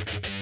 you